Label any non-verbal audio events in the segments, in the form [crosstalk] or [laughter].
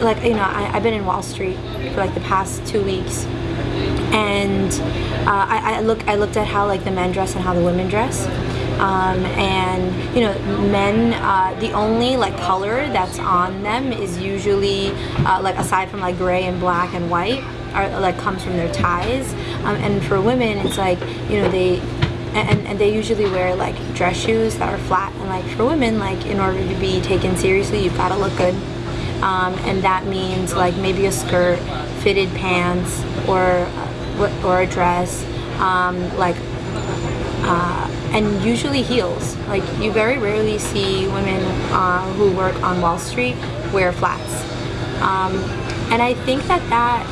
like you know I, I've been in Wall Street for like the past two weeks. And uh, I, I look I looked at how like the men dress and how the women dress. Um, and you know men uh, the only like color that's on them is usually uh, like aside from like gray and black and white are like comes from their ties. Um, and for women it's like you know they and, and they usually wear like dress shoes that are flat. And like for women like in order to be taken seriously you've got to look good um, and that means like maybe a skirt fitted pants or or a dress um, like uh, and usually heels. Like you very rarely see women uh, who work on Wall Street wear flats. Um, and I think that that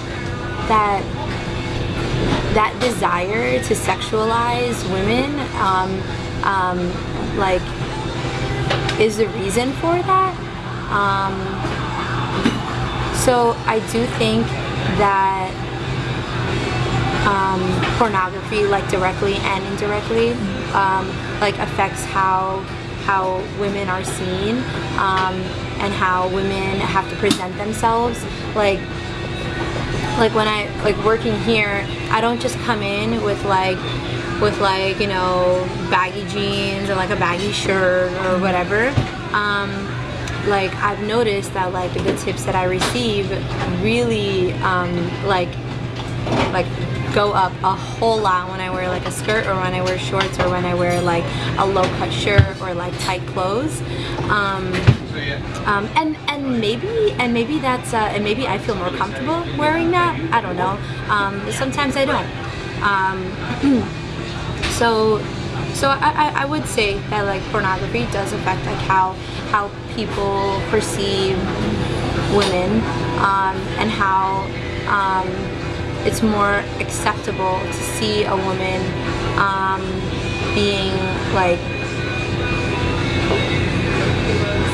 that that desire to sexualize women um, um, like is the reason for that. Um, so I do think that um, pornography like directly and indirectly um, like affects how how women are seen um, and how women have to present themselves. Like like when I like working here I don't just come in with like with like you know baggy jeans or like a baggy shirt or whatever. Um, like I've noticed that like the tips that I receive really um, like like go up a whole lot when I wear like a skirt or when I wear shorts or when I wear like a low cut shirt or like tight clothes. Um, um, and and maybe and maybe that's uh, and maybe I feel more comfortable wearing that. I don't know. Um, sometimes I don't. Um, [clears throat] so so I, I would say that like pornography does affect like how how people perceive women um, and how um, it's more acceptable to see a woman um, being like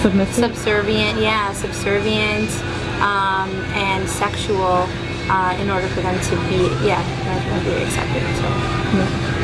Submissive? subservient, yeah, subservient um, and sexual uh, in order for them to be, yeah, in order for them to be accepted. So. Yeah.